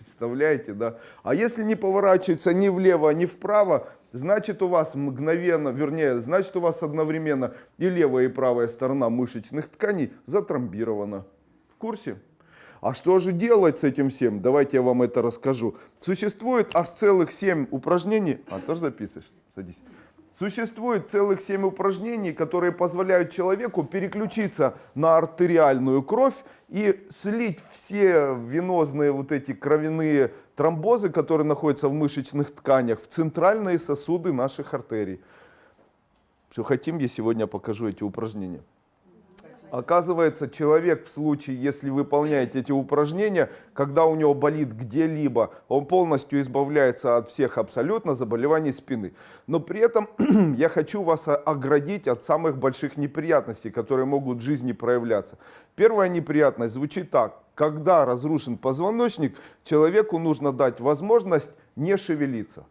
Представляете, да? А если не поворачивается ни влево, ни вправо, значит у вас мгновенно, вернее, значит у вас одновременно и левая, и правая сторона мышечных тканей затромбирована. В курсе? А что же делать с этим всем? Давайте я вам это расскажу. Существует аж целых 7 упражнений. А, тоже записываешь? Садись. Существует целых 7 упражнений, которые позволяют человеку переключиться на артериальную кровь и слить все венозные вот эти кровяные тромбозы, которые находятся в мышечных тканях, в центральные сосуды наших артерий. Что хотим, я сегодня покажу эти упражнения. Оказывается, человек в случае, если выполняете эти упражнения, когда у него болит где-либо, он полностью избавляется от всех абсолютно заболеваний спины. Но при этом я хочу вас оградить от самых больших неприятностей, которые могут в жизни проявляться. Первая неприятность звучит так. Когда разрушен позвоночник, человеку нужно дать возможность не шевелиться.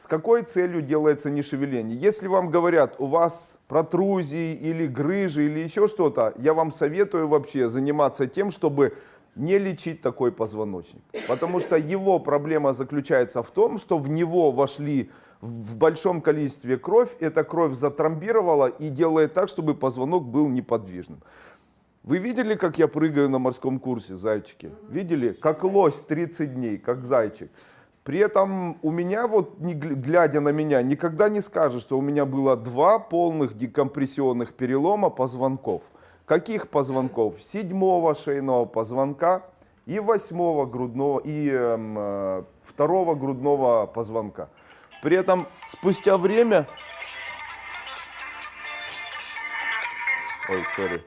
С какой целью делается нешевеление? Если вам говорят, у вас протрузии или грыжи или еще что-то, я вам советую вообще заниматься тем, чтобы не лечить такой позвоночник. Потому что его проблема заключается в том, что в него вошли в большом количестве кровь, эта кровь затромбировала и делает так, чтобы позвонок был неподвижным. Вы видели, как я прыгаю на морском курсе, зайчики? Видели? Как лось 30 дней, как зайчик. При этом у меня, вот глядя на меня, никогда не скажешь, что у меня было два полных декомпрессионных перелома позвонков. Каких позвонков? Седьмого шейного позвонка и восьмого грудного, и эм, э, второго грудного позвонка. При этом спустя время... Ой, sorry.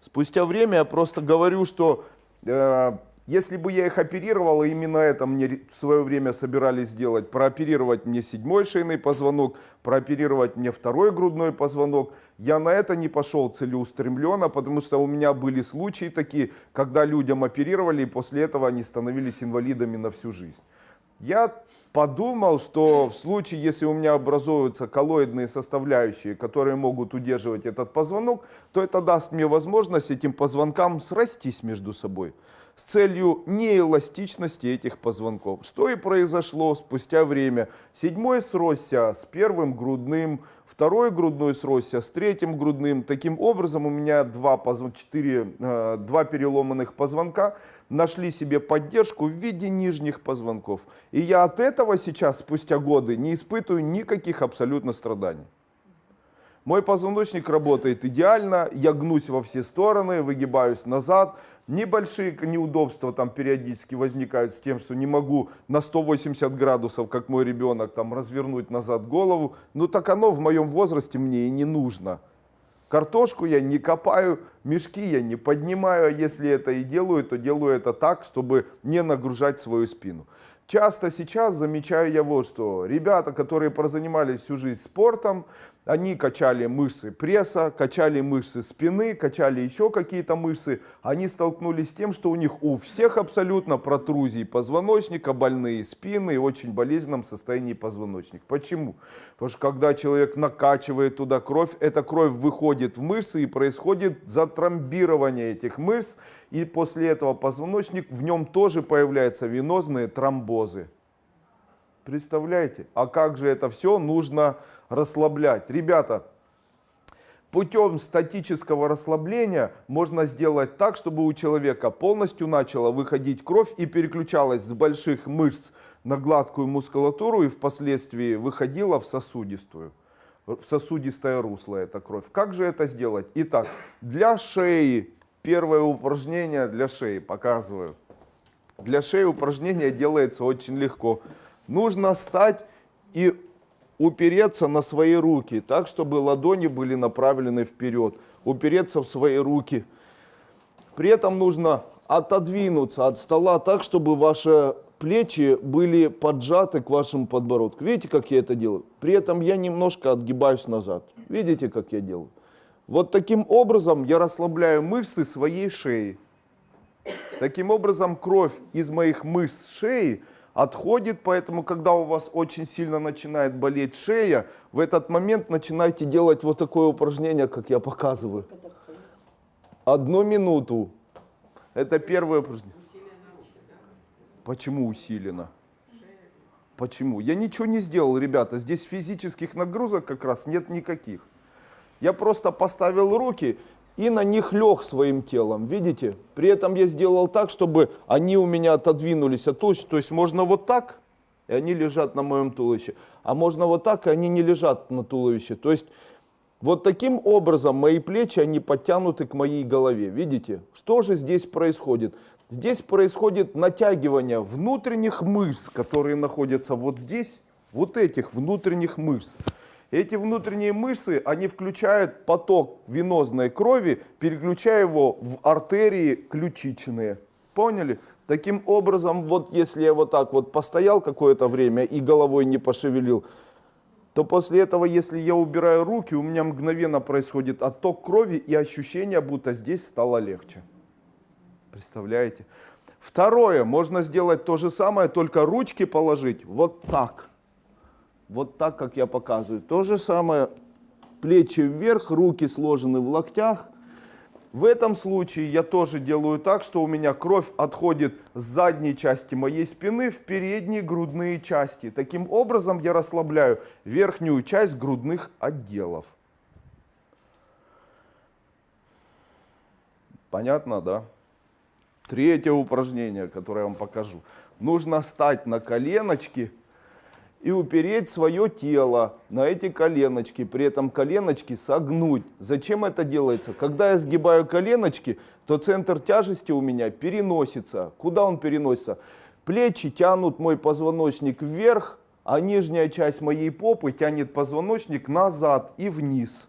Спустя время я просто говорю, что э, если бы я их оперировал, именно это мне в свое время собирались сделать, прооперировать мне седьмой шейный позвонок, прооперировать мне второй грудной позвонок, я на это не пошел целеустремленно, потому что у меня были случаи такие, когда людям оперировали, и после этого они становились инвалидами на всю жизнь. Я подумал, что в случае, если у меня образуются коллоидные составляющие, которые могут удерживать этот позвонок, то это даст мне возможность этим позвонкам срастись между собой с целью неэластичности этих позвонков. Что и произошло спустя время. Седьмой сросся с первым грудным, второй грудной сросся с третьим грудным. Таким образом у меня два, позвон... четыре, э, два переломанных позвонка нашли себе поддержку в виде нижних позвонков. И я от этого сейчас, спустя годы, не испытываю никаких абсолютно страданий. Мой позвоночник работает идеально, я гнусь во все стороны, выгибаюсь назад. Небольшие неудобства там периодически возникают с тем, что не могу на 180 градусов, как мой ребенок, там развернуть назад голову. Ну так оно в моем возрасте мне и не нужно. Картошку я не копаю, мешки я не поднимаю, а если это и делаю, то делаю это так, чтобы не нагружать свою спину. Часто сейчас замечаю я вот что. Ребята, которые прозанимались всю жизнь спортом, они качали мышцы пресса, качали мышцы спины, качали еще какие-то мышцы. Они столкнулись с тем, что у них у всех абсолютно протрузии позвоночника, больные спины и очень болезненном состоянии позвоночник. Почему? Потому что когда человек накачивает туда кровь, эта кровь выходит в мышцы и происходит затромбирование этих мышц. И после этого позвоночник, в нем тоже появляются венозные тромбозы. Представляете? А как же это все нужно расслаблять? Ребята, путем статического расслабления можно сделать так, чтобы у человека полностью начала выходить кровь и переключалась с больших мышц на гладкую мускулатуру и впоследствии выходила в сосудистую. В сосудистое русло эта кровь. Как же это сделать? Итак, для шеи, первое упражнение для шеи, показываю. Для шеи упражнение делается очень легко нужно стать и упереться на свои руки, так, чтобы ладони были направлены вперед, упереться в свои руки. При этом нужно отодвинуться от стола так, чтобы ваши плечи были поджаты к вашему подбородку. Видите, как я это делаю? При этом я немножко отгибаюсь назад. Видите, как я делаю? Вот таким образом я расслабляю мышцы своей шеи. Таким образом кровь из моих мышц шеи отходит, поэтому когда у вас очень сильно начинает болеть шея, в этот момент начинайте делать вот такое упражнение, как я показываю. Одну минуту. Это первое упражнение. Почему усиленно? Почему? Я ничего не сделал, ребята. Здесь физических нагрузок как раз нет никаких. Я просто поставил руки и на них лег своим телом, видите? При этом я сделал так, чтобы они у меня отодвинулись от туловища. То есть можно вот так, и они лежат на моем туловище. А можно вот так, и они не лежат на туловище. То есть вот таким образом мои плечи, они подтянуты к моей голове. Видите? Что же здесь происходит? Здесь происходит натягивание внутренних мышц, которые находятся вот здесь, вот этих внутренних мышц. Эти внутренние мышцы, они включают поток венозной крови, переключая его в артерии ключичные. Поняли? Таким образом, вот если я вот так вот постоял какое-то время и головой не пошевелил, то после этого, если я убираю руки, у меня мгновенно происходит отток крови и ощущение, будто здесь стало легче. Представляете? Второе, можно сделать то же самое, только ручки положить вот так. Вот так, как я показываю. То же самое, плечи вверх, руки сложены в локтях. В этом случае я тоже делаю так, что у меня кровь отходит с задней части моей спины в передние грудные части. Таким образом я расслабляю верхнюю часть грудных отделов. Понятно, да? Третье упражнение, которое я вам покажу. Нужно встать на коленочки и упереть свое тело на эти коленочки, при этом коленочки согнуть. Зачем это делается? Когда я сгибаю коленочки, то центр тяжести у меня переносится. Куда он переносится? Плечи тянут мой позвоночник вверх, а нижняя часть моей попы тянет позвоночник назад и вниз.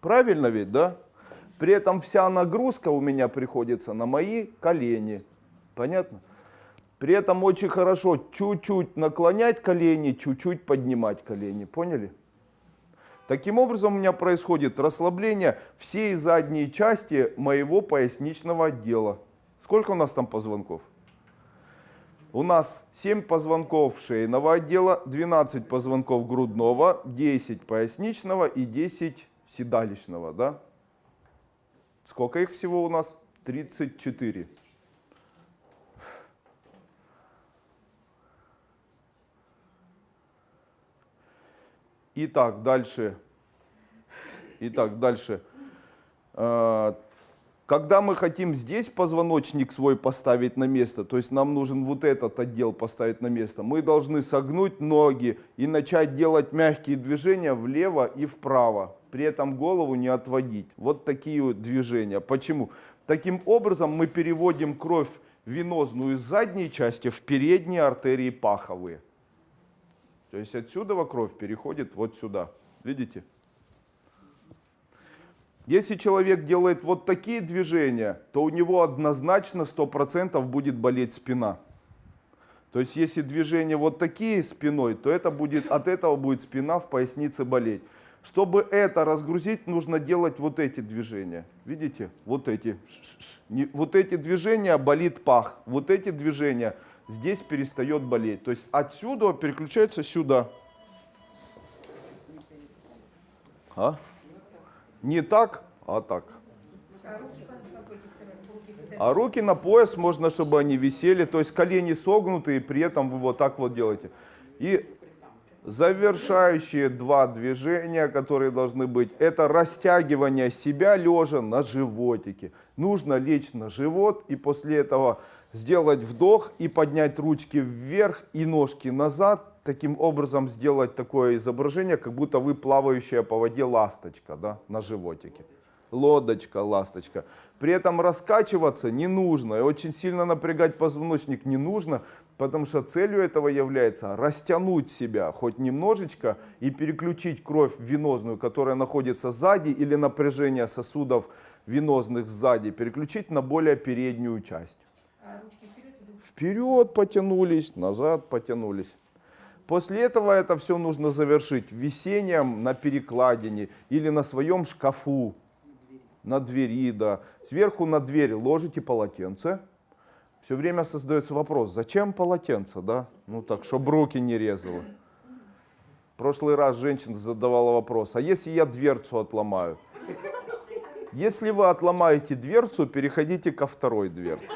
Правильно ведь, да? При этом вся нагрузка у меня приходится на мои колени. Понятно? При этом очень хорошо чуть-чуть наклонять колени, чуть-чуть поднимать колени. Поняли? Таким образом у меня происходит расслабление всей задней части моего поясничного отдела. Сколько у нас там позвонков? У нас 7 позвонков шейного отдела, 12 позвонков грудного, 10 поясничного и 10 седалищного. Да? Сколько их всего у нас? 34. Итак, дальше. Итак, дальше. А, когда мы хотим здесь позвоночник свой поставить на место, то есть нам нужен вот этот отдел поставить на место, мы должны согнуть ноги и начать делать мягкие движения влево и вправо при этом голову не отводить. Вот такие движения. Почему? Таким образом мы переводим кровь венозную из задней части в передние артерии паховые. То есть отсюда кровь переходит вот сюда. Видите? Если человек делает вот такие движения, то у него однозначно 100% будет болеть спина. То есть если движения вот такие спиной, то это будет, от этого будет спина в пояснице болеть. Чтобы это разгрузить, нужно делать вот эти движения. Видите? Вот эти. Вот эти движения болит пах. Вот эти движения здесь перестает болеть. То есть отсюда переключается сюда. А? Не так, а так. А руки на пояс можно, чтобы они висели, то есть колени согнуты, и при этом вы вот так вот делаете. И Завершающие два движения, которые должны быть, это растягивание себя лежа на животике. Нужно лечь на живот и после этого сделать вдох и поднять ручки вверх и ножки назад. Таким образом сделать такое изображение, как будто вы плавающая по воде ласточка да, на животике. Лодочка, ласточка. При этом раскачиваться не нужно и очень сильно напрягать позвоночник не нужно, потому что целью этого является растянуть себя хоть немножечко и переключить кровь венозную, которая находится сзади, или напряжение сосудов венозных сзади, переключить на более переднюю часть. А вперед, потянулись, назад потянулись. После этого это все нужно завершить висением на перекладине или на своем шкафу, на двери, да. Сверху на дверь ложите полотенце, все время создается вопрос, зачем полотенце, да? Ну так, чтобы руки не резало. Прошлый раз женщина задавала вопрос, а если я дверцу отломаю? Если вы отломаете дверцу, переходите ко второй дверце.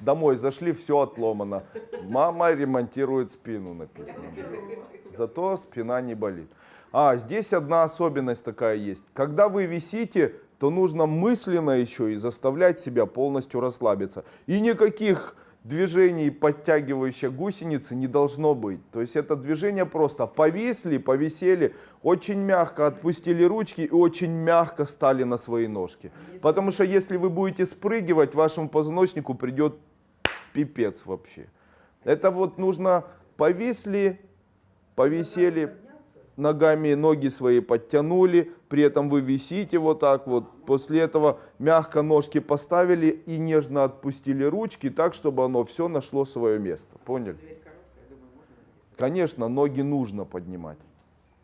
Домой зашли, все отломано. Мама ремонтирует спину, написано. Зато спина не болит. А, здесь одна особенность такая есть. Когда вы висите, то нужно мысленно еще и заставлять себя полностью расслабиться. И никаких движений, подтягивающих гусеницы, не должно быть. То есть это движение просто повисли, повисели, очень мягко отпустили ручки и очень мягко стали на свои ножки. Потому что если вы будете спрыгивать, вашему позвоночнику придет пипец вообще. Это вот нужно повисли, повисели, ногами ноги свои подтянули, при этом вы висите вот так вот. После этого мягко ножки поставили и нежно отпустили ручки так, чтобы оно все нашло свое место. Поняли? Конечно, ноги нужно поднимать.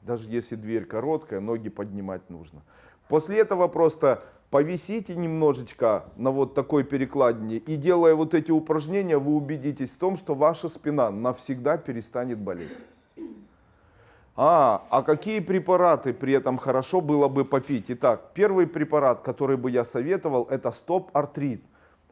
Даже если дверь короткая, ноги поднимать нужно. После этого просто повисите немножечко на вот такой перекладине и делая вот эти упражнения, вы убедитесь в том, что ваша спина навсегда перестанет болеть. А, а какие препараты при этом хорошо было бы попить? Итак, первый препарат, который бы я советовал, это стоп-артрит.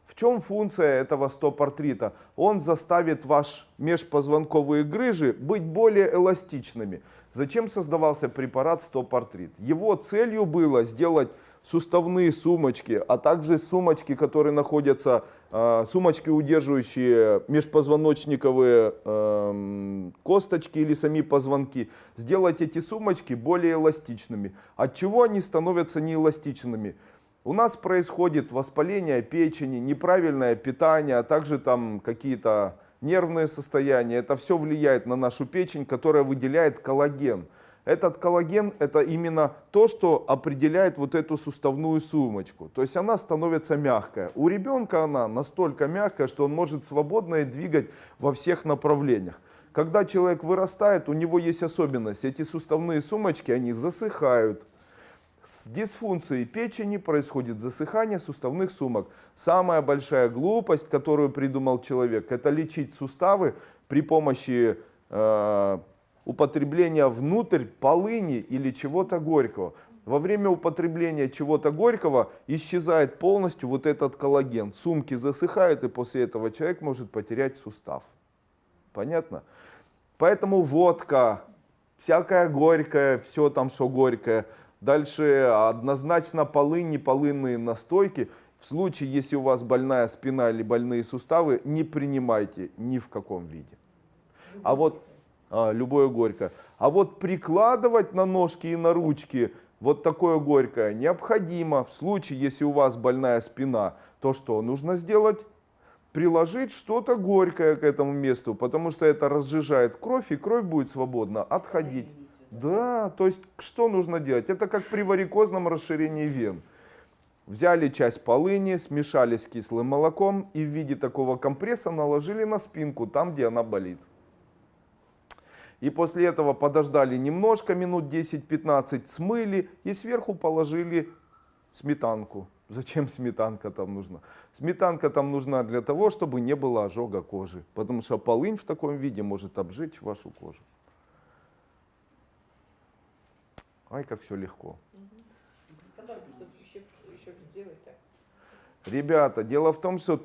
В чем функция этого стоп-артрита? Он заставит ваш межпозвонковые грыжи быть более эластичными. Зачем создавался препарат стоп-артрит? Его целью было сделать суставные сумочки, а также сумочки, которые находятся, э, сумочки, удерживающие межпозвоночниковые э, косточки или сами позвонки, сделать эти сумочки более эластичными. От чего они становятся неэластичными? У нас происходит воспаление печени, неправильное питание, а также там какие-то нервные состояния. Это все влияет на нашу печень, которая выделяет коллаген. Этот коллаген это именно то, что определяет вот эту суставную сумочку. То есть она становится мягкая. У ребенка она настолько мягкая, что он может свободно двигать во всех направлениях. Когда человек вырастает, у него есть особенность. Эти суставные сумочки, они засыхают. С дисфункцией печени происходит засыхание суставных сумок. Самая большая глупость, которую придумал человек, это лечить суставы при помощи э, употребления внутрь полыни или чего-то горького. Во время употребления чего-то горького исчезает полностью вот этот коллаген. Сумки засыхают, и после этого человек может потерять сустав. Понятно? Поэтому водка, всякое горькое, все там, что горькое. Дальше однозначно полыни, полынные настойки. В случае, если у вас больная спина или больные суставы, не принимайте ни в каком виде. А вот а, любое горькое. А вот прикладывать на ножки и на ручки вот такое горькое необходимо. В случае, если у вас больная спина, то что нужно сделать? Приложить что-то горькое к этому месту, потому что это разжижает кровь, и кровь будет свободно отходить. Да, то есть что нужно делать? Это как при варикозном расширении вен. Взяли часть полыни, смешали с кислым молоком и в виде такого компресса наложили на спинку, там, где она болит. И после этого подождали немножко, минут 10-15, смыли и сверху положили сметанку. Зачем сметанка там нужна? Сметанка там нужна для того, чтобы не было ожога кожи. Потому что полынь в таком виде может обжечь вашу кожу. Ай, как все легко. Ребята, дело в том, что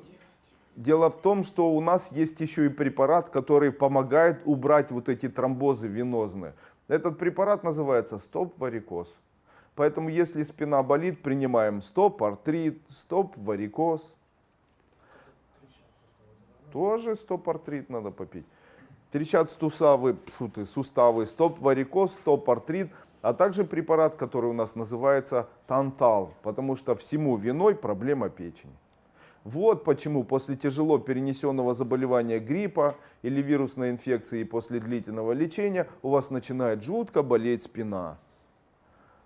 Дело в том, что у нас есть еще и препарат, который помогает убрать вот эти тромбозы венозные. Этот препарат называется стоп-варикоз. Поэтому если спина болит, принимаем стоп-артрит, стоп-варикоз. Тоже стоп-артрит надо попить. Трещат суставы, шуты, суставы, стоп-варикоз, стоп-артрит, а также препарат, который у нас называется тантал, потому что всему виной проблема печени. Вот почему после тяжело перенесенного заболевания гриппа или вирусной инфекции после длительного лечения у вас начинает жутко болеть спина.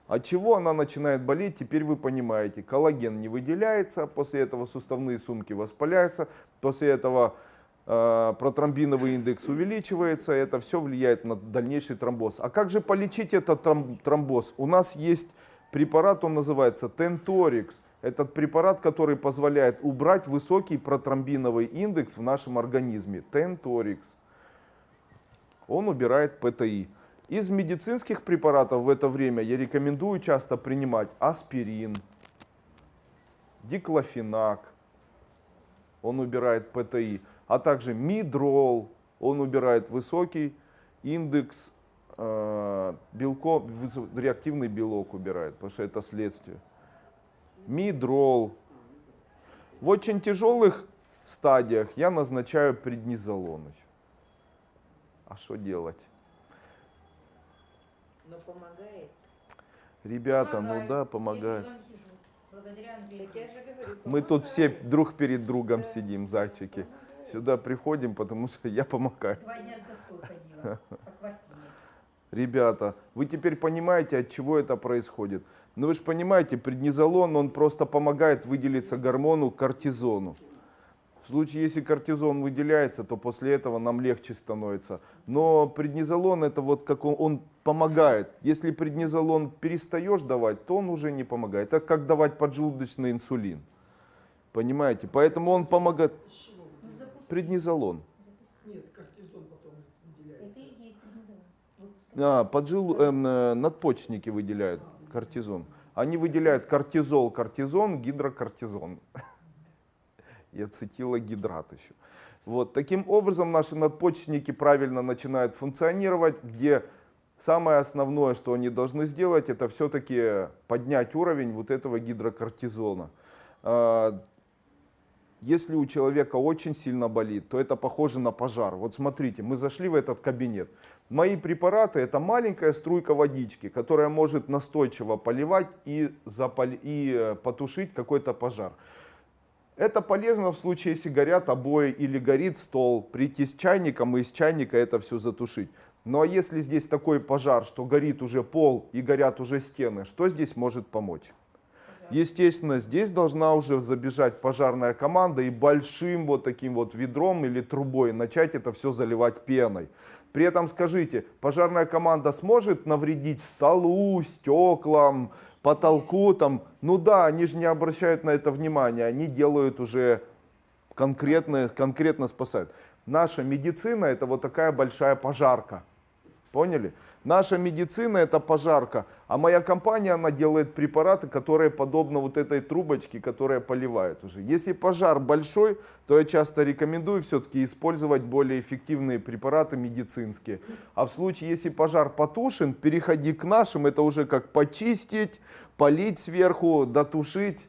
От чего она начинает болеть, теперь вы понимаете. Коллаген не выделяется, после этого суставные сумки воспаляются, после этого э, протромбиновый индекс увеличивается, это все влияет на дальнейший тромбоз. А как же полечить этот тромбоз? У нас есть препарат, он называется Tentorix. Этот препарат, который позволяет убрать высокий протромбиновый индекс в нашем организме, Tentorix. Он убирает ПТИ. Из медицинских препаратов в это время я рекомендую часто принимать аспирин, диклофенак. он убирает ПТИ, а также мидрол, он убирает высокий индекс э, белков, выс- реактивный белок убирает, потому что это следствие. Мидрол. В очень тяжелых стадиях я назначаю преднизолон еще. А что делать? Но помогает. Ребята, ну Помогает. да, Я помогает. Мы тут все друг перед другом Да. сидим, зайчики. Сюда приходим, потому что я помогаю. Два дня с доской ходила по квартире. Ребята, вы теперь понимаете, от чего это происходит? Ну вы же понимаете, преднизолон, он просто помогает выделиться гормону кортизону. В случае, если кортизон выделяется, то после этого нам легче становится. Но преднизолон это вот как он, он помогает. Если преднизолон перестаешь давать, то он уже не помогает. Это как давать поджелудочный инсулин. Понимаете? Поэтому он помогает. Преднизолон. Нет, кортизон потом выделяется. Это и есть преднизолон. Вот А, поджел, эм, э, надпочечники выделяют кортизон. Они выделяют кортизол, кортизон, гидрокортизон. И ацетилогидрат еще. Вот. Таким образом наши надпочечники правильно начинают функционировать, где самое основное, что они должны сделать, это все-таки поднять уровень вот этого гидрокортизона. Если у человека очень сильно болит, то это похоже на пожар. Вот смотрите, мы зашли в этот кабинет. Мои препараты это маленькая струйка водички, которая может настойчиво поливать и, запали- и э, потушить какой-то пожар. Это полезно в случае, если горят обои или горит стол, прийти с чайником и из чайника это все затушить. Ну а если здесь такой пожар, что горит уже пол и горят уже стены, что здесь может помочь? Естественно, здесь должна уже забежать пожарная команда и большим вот таким вот ведром или трубой начать это все заливать пеной. При этом скажите, пожарная команда сможет навредить столу, стеклам, потолку там? Ну да, они же не обращают на это внимания, они делают уже конкретно, конкретно спасают. Наша медицина это вот такая большая пожарка. Поняли? Наша медицина это пожарка, а моя компания, она делает препараты, которые подобны вот этой трубочке, которая поливает уже. Если пожар большой, то я часто рекомендую все-таки использовать более эффективные препараты медицинские. А в случае, если пожар потушен, переходи к нашим, это уже как почистить, полить сверху, дотушить.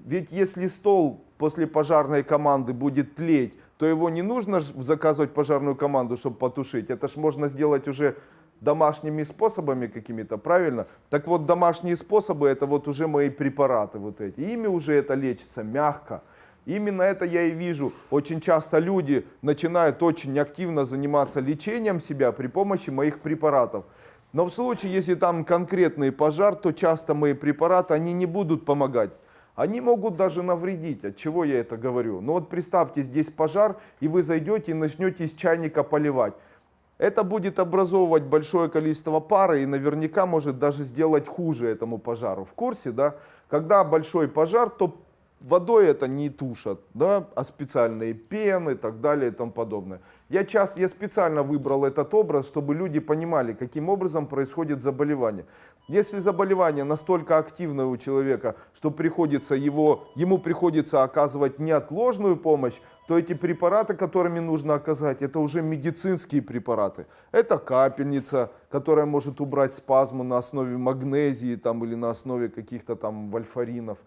Ведь если стол после пожарной команды будет тлеть, то его не нужно заказывать пожарную команду, чтобы потушить. Это ж можно сделать уже домашними способами какими-то, правильно? Так вот, домашние способы, это вот уже мои препараты вот эти. Ими уже это лечится мягко. Именно это я и вижу. Очень часто люди начинают очень активно заниматься лечением себя при помощи моих препаратов. Но в случае, если там конкретный пожар, то часто мои препараты, они не будут помогать. Они могут даже навредить. От чего я это говорю? Ну вот представьте, здесь пожар, и вы зайдете и начнете из чайника поливать. Это будет образовывать большое количество пара и наверняка может даже сделать хуже этому пожару. В курсе, да? Когда большой пожар, то водой это не тушат, да, а специальные пены и так далее и тому подобное. Я, часто, я специально выбрал этот образ, чтобы люди понимали, каким образом происходит заболевание. Если заболевание настолько активное у человека, что приходится его, ему приходится оказывать неотложную помощь, то эти препараты, которыми нужно оказать, это уже медицинские препараты. Это капельница, которая может убрать спазмы на основе магнезии там, или на основе каких-то там вальфаринов.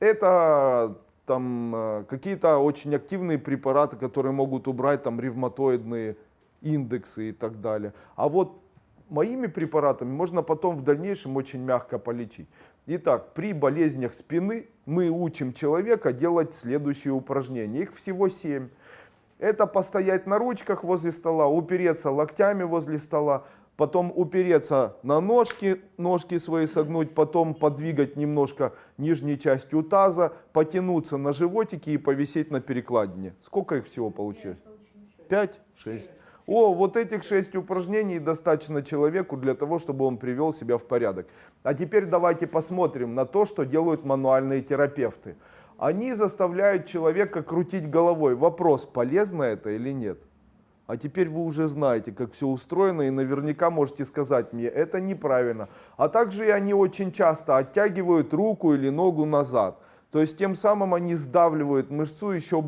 Это там э, какие-то очень активные препараты, которые могут убрать там ревматоидные индексы и так далее. А вот моими препаратами можно потом в дальнейшем очень мягко полечить. Итак, при болезнях спины мы учим человека делать следующие упражнения. Их всего 7. Это постоять на ручках возле стола, упереться локтями возле стола, потом упереться на ножки, ножки свои согнуть, потом подвигать немножко нижней частью таза, потянуться на животике и повисеть на перекладине. Сколько их всего получилось? Пять? Шесть. О, вот этих шесть упражнений достаточно человеку для того, чтобы он привел себя в порядок. А теперь давайте посмотрим на то, что делают мануальные терапевты. Они заставляют человека крутить головой. Вопрос, полезно это или нет? А теперь вы уже знаете, как все устроено, и наверняка можете сказать мне, это неправильно. А также и они очень часто оттягивают руку или ногу назад. То есть тем самым они сдавливают мышцу еще